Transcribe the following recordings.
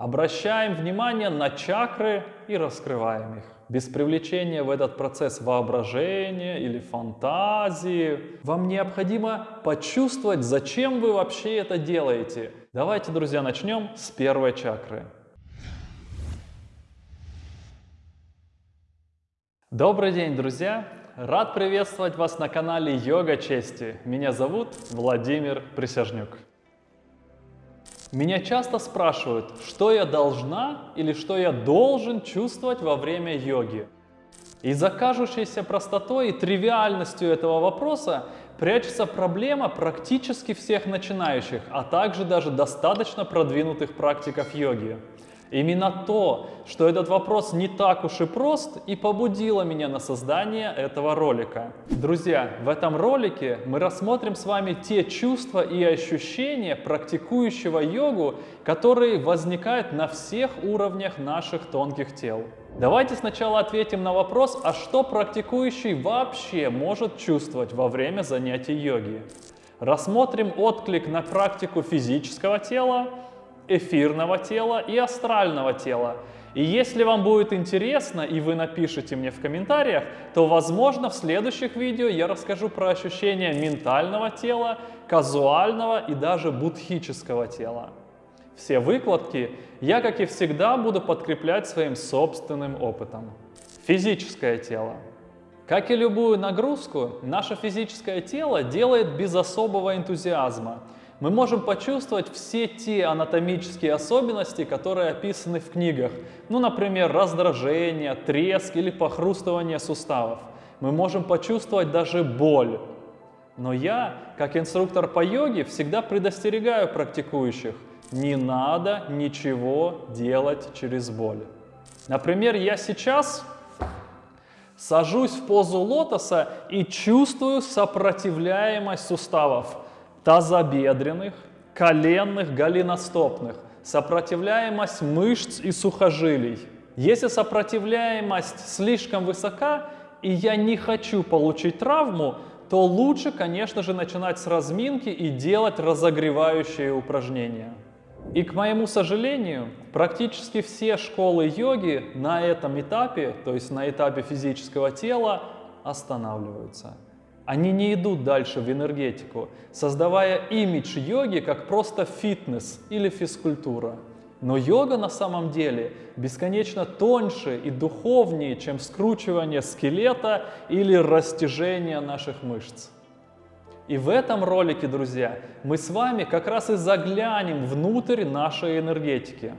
Обращаем внимание на чакры и раскрываем их. Без привлечения в этот процесс воображения или фантазии. Вам необходимо почувствовать, зачем вы вообще это делаете. Давайте, друзья, начнем с первой чакры. Добрый день, друзья! Рад приветствовать вас на канале Йога Чести. Меня зовут Владимир Присяжнюк. Меня часто спрашивают, что я должна или что я должен чувствовать во время йоги. И за кажущейся простотой и тривиальностью этого вопроса прячется проблема практически всех начинающих, а также даже достаточно продвинутых практиков йоги. Именно то, что этот вопрос не так уж и прост, и побудило меня на создание этого ролика. Друзья, в этом ролике мы рассмотрим с вами те чувства и ощущения практикующего йогу, которые возникают на всех уровнях наших тонких тел. Давайте сначала ответим на вопрос, а что практикующий вообще может чувствовать во время занятий йоги. Рассмотрим отклик на практику физического тела, эфирного тела и астрального тела. И если вам будет интересно и вы напишите мне в комментариях, то возможно в следующих видео я расскажу про ощущения ментального тела, казуального и даже будхического тела. Все выкладки я, как и всегда, буду подкреплять своим собственным опытом. Физическое тело. Как и любую нагрузку, наше физическое тело делает без особого энтузиазма – мы можем почувствовать все те анатомические особенности, которые описаны в книгах. Ну, например, раздражение, треск или похрустывание суставов. Мы можем почувствовать даже боль. Но я, как инструктор по йоге, всегда предостерегаю практикующих. Не надо ничего делать через боль. Например, я сейчас сажусь в позу лотоса и чувствую сопротивляемость суставов тазобедренных, коленных, голеностопных, сопротивляемость мышц и сухожилий. Если сопротивляемость слишком высока, и я не хочу получить травму, то лучше, конечно же, начинать с разминки и делать разогревающие упражнения. И, к моему сожалению, практически все школы йоги на этом этапе, то есть на этапе физического тела, останавливаются. Они не идут дальше в энергетику, создавая имидж йоги как просто фитнес или физкультура. Но йога на самом деле бесконечно тоньше и духовнее, чем скручивание скелета или растяжение наших мышц. И в этом ролике, друзья, мы с вами как раз и заглянем внутрь нашей энергетики.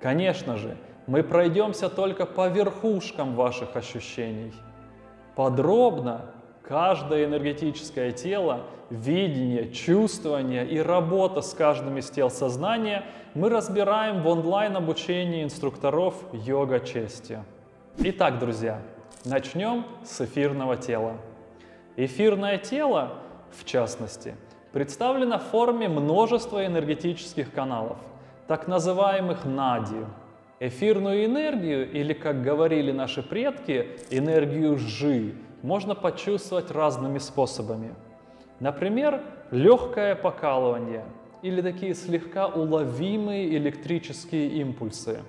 Конечно же, мы пройдемся только по верхушкам ваших ощущений. Подробно Каждое энергетическое тело, видение, чувствование и работа с каждым из тел сознания мы разбираем в онлайн-обучении инструкторов йога чести. Итак, друзья, начнем с эфирного тела. Эфирное тело, в частности, представлено в форме множества энергетических каналов, так называемых нади. Эфирную энергию, или, как говорили наши предки, энергию жи, можно почувствовать разными способами. Например, легкое покалывание или такие слегка уловимые электрические импульсы.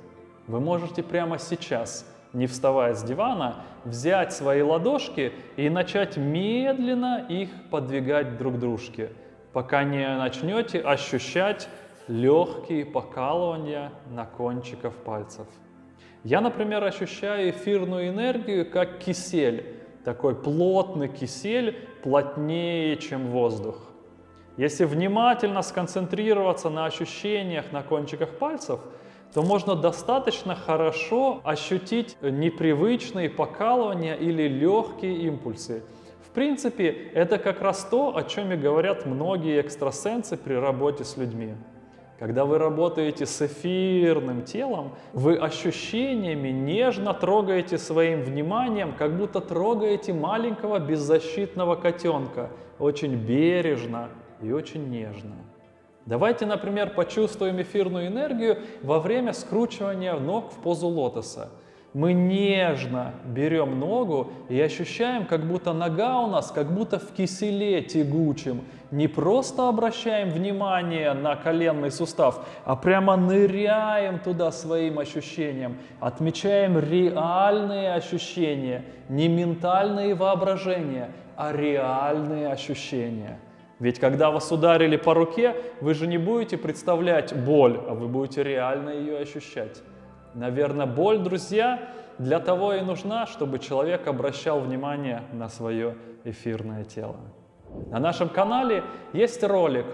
Вы можете прямо сейчас, не вставая с дивана, взять свои ладошки и начать медленно их подвигать друг к дружке, пока не начнете ощущать легкие покалывания на кончиках пальцев. Я, например, ощущаю эфирную энергию как кисель, такой плотный кисель, плотнее, чем воздух. Если внимательно сконцентрироваться на ощущениях на кончиках пальцев, то можно достаточно хорошо ощутить непривычные покалывания или легкие импульсы. В принципе, это как раз то, о чем и говорят многие экстрасенсы при работе с людьми. Когда вы работаете с эфирным телом, вы ощущениями нежно трогаете своим вниманием, как будто трогаете маленького беззащитного котенка, очень бережно и очень нежно. Давайте, например, почувствуем эфирную энергию во время скручивания ног в позу лотоса. Мы нежно берем ногу и ощущаем, как будто нога у нас, как будто в киселе тягучем. Не просто обращаем внимание на коленный сустав, а прямо ныряем туда своим ощущением. Отмечаем реальные ощущения, не ментальные воображения, а реальные ощущения. Ведь когда вас ударили по руке, вы же не будете представлять боль, а вы будете реально ее ощущать. Наверное, боль, друзья, для того и нужна, чтобы человек обращал внимание на свое эфирное тело. На нашем канале есть ролик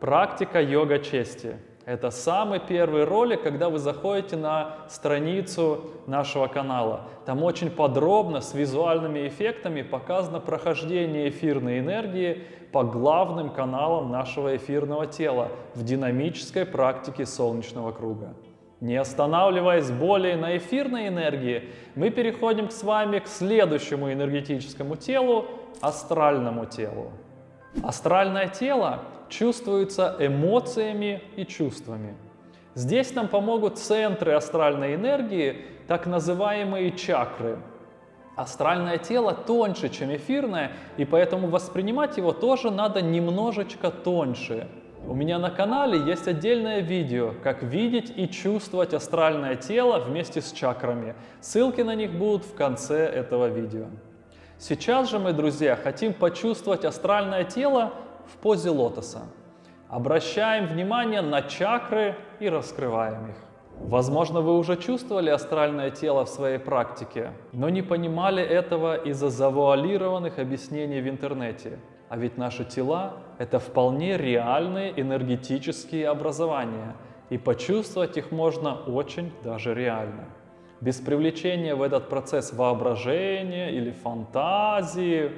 «Практика йога чести». Это самый первый ролик, когда вы заходите на страницу нашего канала. Там очень подробно, с визуальными эффектами показано прохождение эфирной энергии по главным каналам нашего эфирного тела в динамической практике солнечного круга. Не останавливаясь более на эфирной энергии, мы переходим с вами к следующему энергетическому телу – астральному телу. Астральное тело чувствуется эмоциями и чувствами. Здесь нам помогут центры астральной энергии, так называемые чакры. Астральное тело тоньше, чем эфирное, и поэтому воспринимать его тоже надо немножечко тоньше – у меня на канале есть отдельное видео, как видеть и чувствовать астральное тело вместе с чакрами. Ссылки на них будут в конце этого видео. Сейчас же мы, друзья, хотим почувствовать астральное тело в позе лотоса. Обращаем внимание на чакры и раскрываем их. Возможно, вы уже чувствовали астральное тело в своей практике, но не понимали этого из-за завуалированных объяснений в интернете. А ведь наши тела – это вполне реальные энергетические образования, и почувствовать их можно очень даже реально. Без привлечения в этот процесс воображения или фантазии.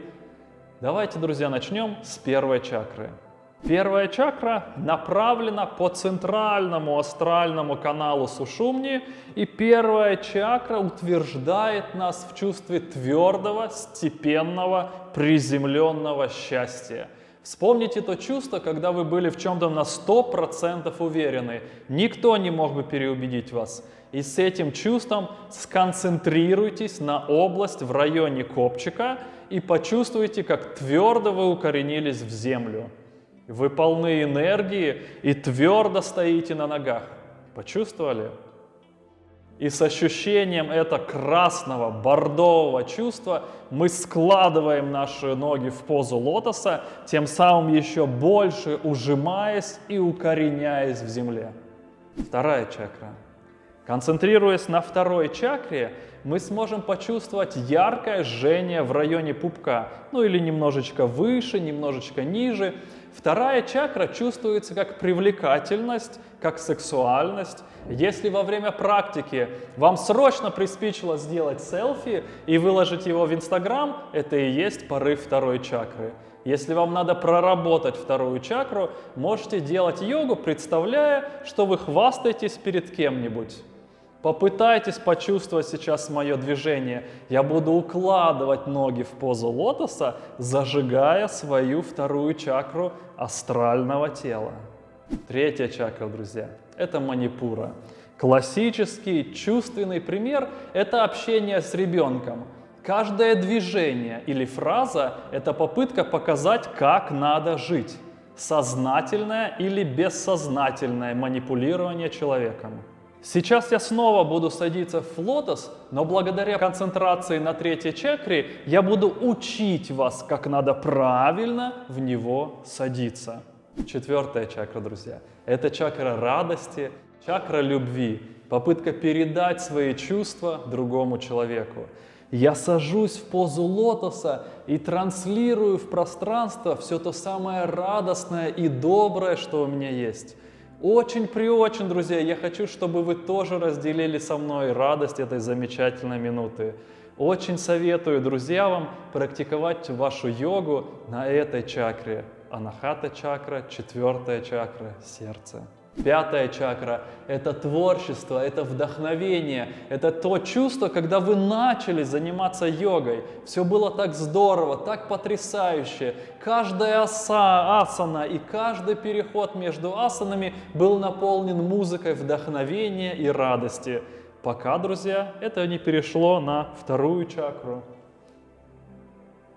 Давайте, друзья, начнем с первой чакры – Первая чакра направлена по центральному астральному каналу Сушумни, и первая чакра утверждает нас в чувстве твердого, степенного, приземленного счастья. Вспомните то чувство, когда вы были в чем-то на 100% уверены. Никто не мог бы переубедить вас. И с этим чувством сконцентрируйтесь на область в районе копчика и почувствуйте, как твердо вы укоренились в землю. Вы полны энергии и твердо стоите на ногах. Почувствовали? И с ощущением этого красного, бордового чувства мы складываем наши ноги в позу лотоса, тем самым еще больше ужимаясь и укореняясь в земле. Вторая чакра. Концентрируясь на второй чакре, мы сможем почувствовать яркое жжение в районе пупка, ну или немножечко выше, немножечко ниже. Вторая чакра чувствуется как привлекательность, как сексуальность. Если во время практики вам срочно приспичило сделать селфи и выложить его в Инстаграм, это и есть порыв второй чакры. Если вам надо проработать вторую чакру, можете делать йогу, представляя, что вы хвастаетесь перед кем-нибудь. Попытайтесь почувствовать сейчас мое движение. Я буду укладывать ноги в позу лотоса, зажигая свою вторую чакру астрального тела. Третья чакра, друзья, это манипура. Классический чувственный пример – это общение с ребенком. Каждое движение или фраза – это попытка показать, как надо жить. Сознательное или бессознательное манипулирование человеком. Сейчас я снова буду садиться в лотос, но благодаря концентрации на третьей чакре я буду учить вас, как надо правильно в него садиться. Четвертая чакра, друзья, это чакра радости, чакра любви, попытка передать свои чувства другому человеку. Я сажусь в позу лотоса и транслирую в пространство все то самое радостное и доброе, что у меня есть. Очень при очень, друзья, я хочу, чтобы вы тоже разделили со мной радость этой замечательной минуты. Очень советую, друзья, вам практиковать вашу йогу на этой чакре. Анахата чакра, четвертая чакра, сердце. Пятая чакра – это творчество, это вдохновение, это то чувство, когда вы начали заниматься йогой. Все было так здорово, так потрясающе. Каждая аса, асана и каждый переход между асанами был наполнен музыкой вдохновения и радости. пока, друзья, это не перешло на вторую чакру.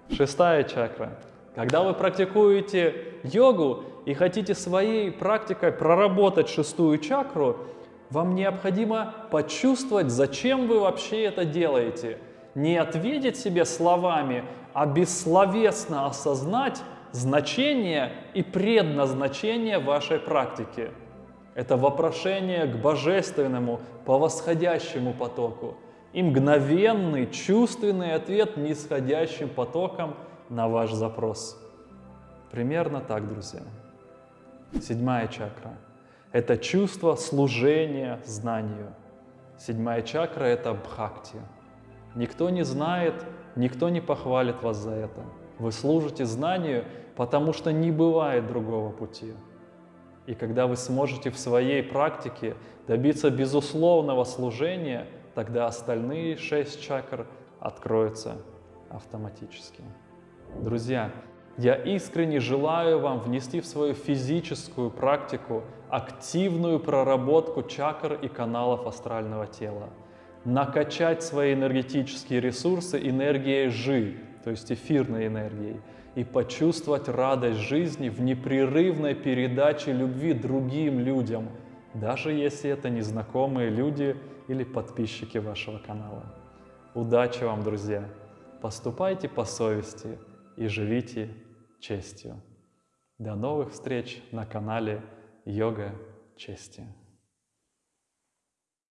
Шестая чакра. Когда вы практикуете йогу и хотите своей практикой проработать шестую чакру, вам необходимо почувствовать, зачем вы вообще это делаете. Не ответить себе словами, а бессловесно осознать значение и предназначение вашей практики. Это вопрошение к божественному, по восходящему потоку и мгновенный, чувственный ответ нисходящим потоком на ваш запрос. Примерно так, друзья. Седьмая чакра – это чувство служения знанию. Седьмая чакра – это бхакти. Никто не знает, никто не похвалит вас за это. Вы служите знанию, потому что не бывает другого пути. И когда вы сможете в своей практике добиться безусловного служения, тогда остальные шесть чакр откроются автоматически. Друзья, я искренне желаю вам внести в свою физическую практику активную проработку чакр и каналов астрального тела, накачать свои энергетические ресурсы энергией жи, то есть эфирной энергией, и почувствовать радость жизни в непрерывной передаче любви другим людям, даже если это незнакомые люди или подписчики вашего канала. Удачи вам, друзья! Поступайте по совести и живите честью. До новых встреч на канале Йога Чести.